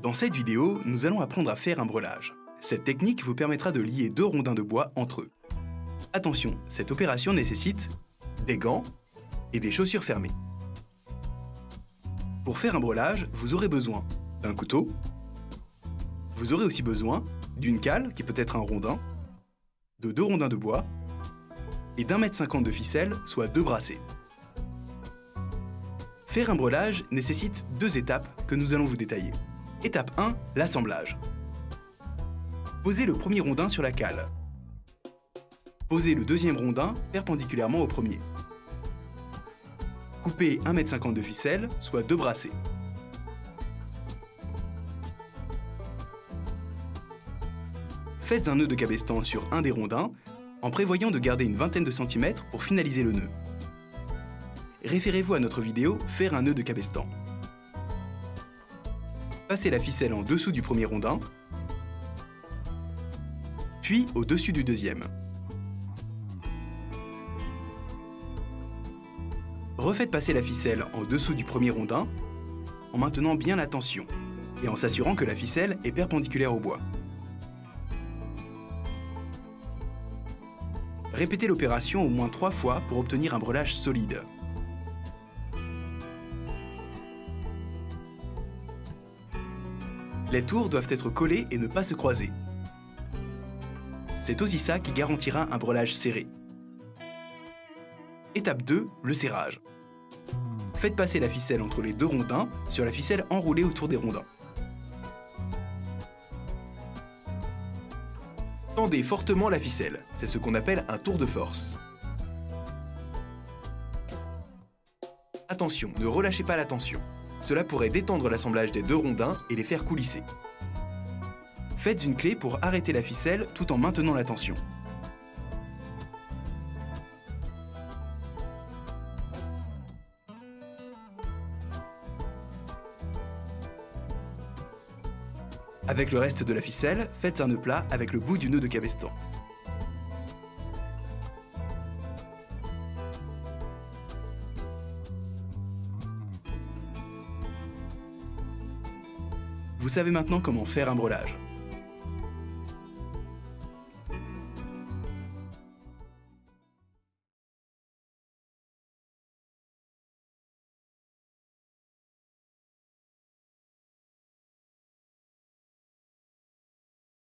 Dans cette vidéo, nous allons apprendre à faire un brelage. Cette technique vous permettra de lier deux rondins de bois entre eux. Attention, cette opération nécessite des gants et des chaussures fermées. Pour faire un brelage, vous aurez besoin d'un couteau. Vous aurez aussi besoin d'une cale, qui peut être un rondin, de deux rondins de bois et d'un mètre cinquante de ficelle, soit deux brassées. Faire un brelage nécessite deux étapes que nous allons vous détailler. Étape 1, l'assemblage. Posez le premier rondin sur la cale. Posez le deuxième rondin perpendiculairement au premier. Coupez 1,50 m de ficelle, soit deux brassées. Faites un nœud de cabestan sur un des rondins, en prévoyant de garder une vingtaine de centimètres pour finaliser le nœud. Référez-vous à notre vidéo « Faire un nœud de cabestan ». Passez la ficelle en dessous du premier rondin, puis au-dessus du deuxième. Refaites passer la ficelle en dessous du premier rondin en maintenant bien la tension et en s'assurant que la ficelle est perpendiculaire au bois. Répétez l'opération au moins trois fois pour obtenir un brelage solide. Les tours doivent être collées et ne pas se croiser. C'est aussi ça qui garantira un brelage serré. Étape 2, le serrage. Faites passer la ficelle entre les deux rondins sur la ficelle enroulée autour des rondins. Tendez fortement la ficelle, c'est ce qu'on appelle un tour de force. Attention, ne relâchez pas la tension. Cela pourrait détendre l'assemblage des deux rondins et les faire coulisser. Faites une clé pour arrêter la ficelle tout en maintenant la tension. Avec le reste de la ficelle, faites un nœud plat avec le bout du nœud de cabestan. Vous savez maintenant comment faire un brelage.